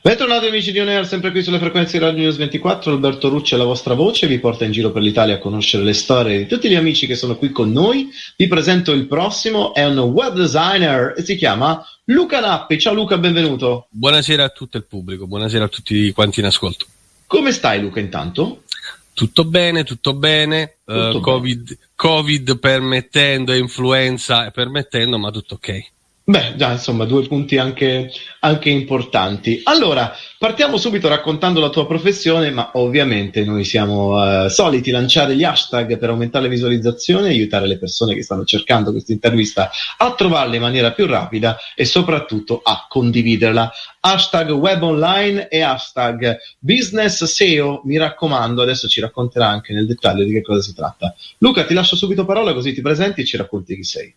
Bentornati amici di Oneer, sempre qui sulle frequenze di Radio News 24, Alberto Rucci è la vostra voce, vi porta in giro per l'Italia a conoscere le storie di tutti gli amici che sono qui con noi. Vi presento il prossimo, è un web designer e si chiama Luca Nappi. Ciao Luca, benvenuto. Buonasera a tutto il pubblico, buonasera a tutti quanti in ascolto. Come stai Luca intanto? Tutto bene, tutto bene, tutto uh, COVID, bene. COVID permettendo e influenza permettendo, ma tutto ok. Beh, già, insomma, due punti anche, anche, importanti. Allora, partiamo subito raccontando la tua professione, ma ovviamente noi siamo eh, soliti lanciare gli hashtag per aumentare le visualizzazioni aiutare le persone che stanno cercando questa intervista a trovarla in maniera più rapida e soprattutto a condividerla. Hashtag web online e hashtag business SEO, mi raccomando, adesso ci racconterà anche nel dettaglio di che cosa si tratta. Luca, ti lascio subito parola così ti presenti e ci racconti chi sei.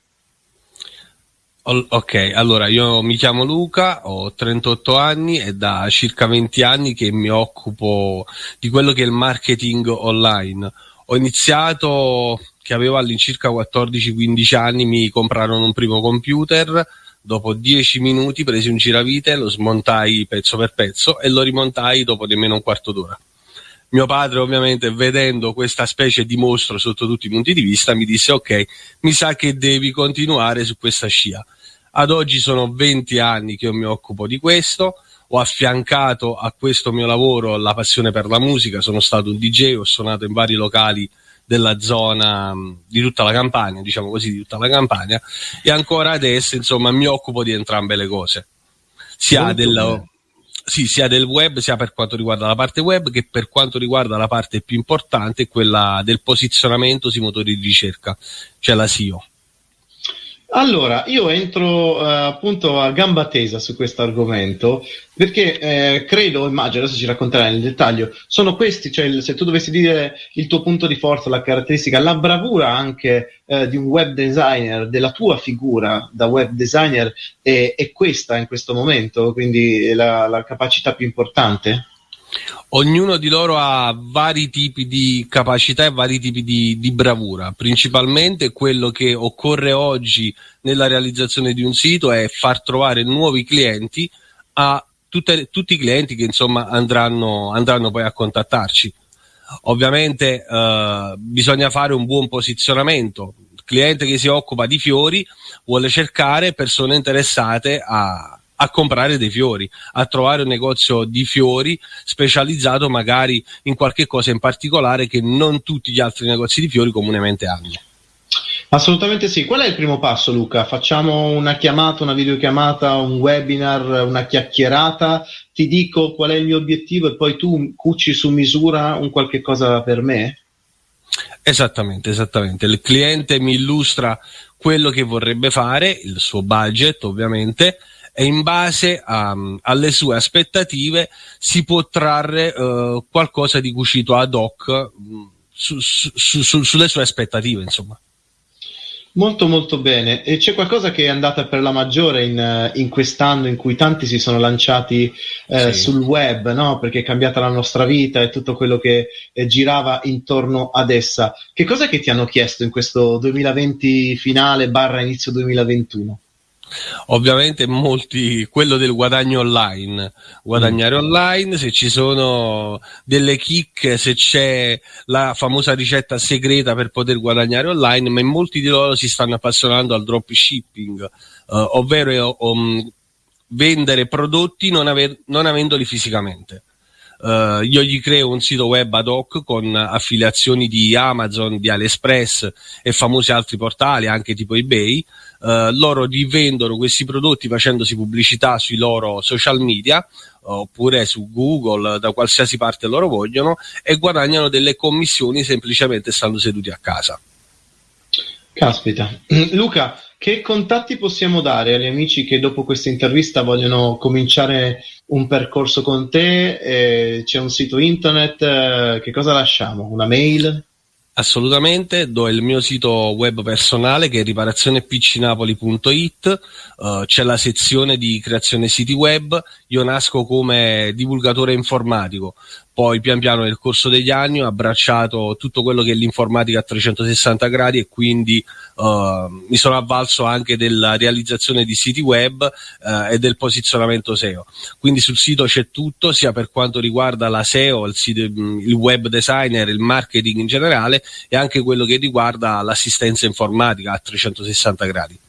Ok, allora io mi chiamo Luca, ho 38 anni e da circa 20 anni che mi occupo di quello che è il marketing online. Ho iniziato che avevo all'incirca 14-15 anni, mi comprarono un primo computer, dopo 10 minuti presi un giravite, lo smontai pezzo per pezzo e lo rimontai dopo nemmeno un quarto d'ora. Mio padre ovviamente vedendo questa specie di mostro sotto tutti i punti di vista mi disse ok, mi sa che devi continuare su questa scia. Ad oggi sono 20 anni che io mi occupo di questo, ho affiancato a questo mio lavoro la passione per la musica, sono stato un DJ, ho suonato in vari locali della zona di tutta la campagna, diciamo così, di tutta la campagna, e ancora adesso insomma mi occupo di entrambe le cose, sia del, sì, sia del web, sia per quanto riguarda la parte web che per quanto riguarda la parte più importante, quella del posizionamento sui motori di ricerca, cioè la SEO. Allora, io entro uh, appunto a gamba tesa su questo argomento perché eh, credo, immagino, adesso ci racconterai nel dettaglio, sono questi, cioè il, se tu dovessi dire il tuo punto di forza, la caratteristica, la bravura anche eh, di un web designer, della tua figura da web designer è, è questa in questo momento, quindi la, la capacità più importante? Ognuno di loro ha vari tipi di capacità e vari tipi di, di, bravura. Principalmente quello che occorre oggi nella realizzazione di un sito è far trovare nuovi clienti a tutte, tutti i clienti che insomma andranno, andranno poi a contattarci. Ovviamente eh, bisogna fare un buon posizionamento. Il cliente che si occupa di fiori vuole cercare persone interessate a, a comprare dei fiori, a trovare un negozio di fiori specializzato magari in qualche cosa in particolare che non tutti gli altri negozi di fiori comunemente hanno. Assolutamente sì. Qual è il primo passo, Luca? Facciamo una chiamata, una videochiamata, un webinar, una chiacchierata, ti dico qual è il mio obiettivo e poi tu cuci su misura un qualche cosa per me? Esattamente, esattamente. Il cliente mi illustra quello che vorrebbe fare, il suo budget ovviamente, e in base a, alle sue aspettative si può trarre uh, qualcosa di cucito ad hoc mm, su, su, su, sulle sue aspettative, insomma. Molto molto bene. E c'è qualcosa che è andata per la maggiore in, in quest'anno in cui tanti si sono lanciati eh, sì. sul web, no? Perché è cambiata la nostra vita e tutto quello che eh, girava intorno ad essa. Che cosa che ti hanno chiesto in questo 2020 finale barra inizio 2021? Ovviamente molti, quello del guadagno online, guadagnare mm. online, se ci sono delle chicche, se c'è la famosa ricetta segreta per poter guadagnare online, ma molti di loro si stanno appassionando al dropshipping, uh, ovvero um, vendere prodotti non, aver, non avendoli fisicamente. Uh, io gli creo un sito web ad hoc con affiliazioni di Amazon, di AliExpress e famosi altri portali, anche tipo eBay. Uh, loro rivendono questi prodotti facendosi pubblicità sui loro social media oppure su Google, da qualsiasi parte loro vogliono, e guadagnano delle commissioni semplicemente stando seduti a casa. Caspita. Luca, che contatti possiamo dare agli amici che dopo questa intervista vogliono cominciare un percorso con te? Eh, c'è un sito internet, eh, che cosa lasciamo? Una mail? Assolutamente, do il mio sito web personale che è riparazionepcnapoli.it, uh, c'è la sezione di creazione siti web, io nasco come divulgatore informatico, poi pian piano nel corso degli anni ho abbracciato tutto quello che è l'informatica a 360 gradi e quindi uh, mi sono avvalso anche della realizzazione di siti web uh, e del posizionamento SEO. Quindi sul sito c'è tutto, sia per quanto riguarda la SEO, il, sito, il web designer, il marketing in generale e anche quello che riguarda l'assistenza informatica a 360 gradi.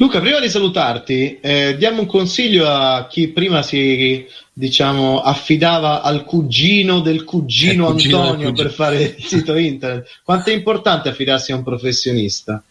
Luca, prima di salutarti, eh, diamo un consiglio a chi prima si diciamo, affidava al cugino del cugino, cugino Antonio cugino. per fare il sito internet. Quanto è importante affidarsi a un professionista?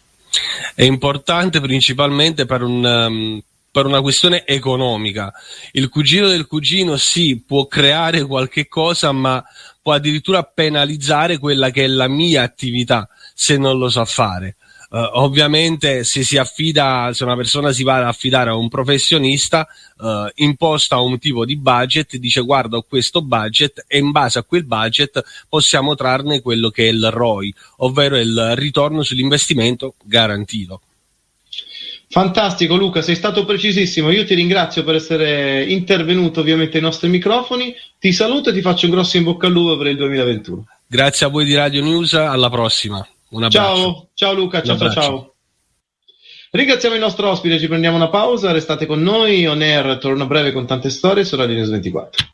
È importante principalmente per un, um, per una questione economica. Il cugino del cugino sì, può creare qualche cosa, ma può addirittura penalizzare quella che è la mia attività se non lo sa fare. Uh, ovviamente se si affida, se una persona si va ad affidare a un professionista, uh, imposta un tipo di budget, dice guarda ho questo budget e in base a quel budget possiamo trarne quello che è il ROI, ovvero il ritorno sull'investimento garantito. Fantastico Luca, sei stato precisissimo. Io ti ringrazio per essere intervenuto ovviamente ai nostri microfoni. Ti saluto e ti faccio un grosso in bocca al lupo per il 2021. Grazie a voi di Radio News, alla prossima. Un abbraccio. Ciao, ciao Luca, ciao, ciao, ciao. Ringraziamo il nostro ospite, ci prendiamo una pausa, restate con noi, On Air torna breve con tante storie su Radio News 24.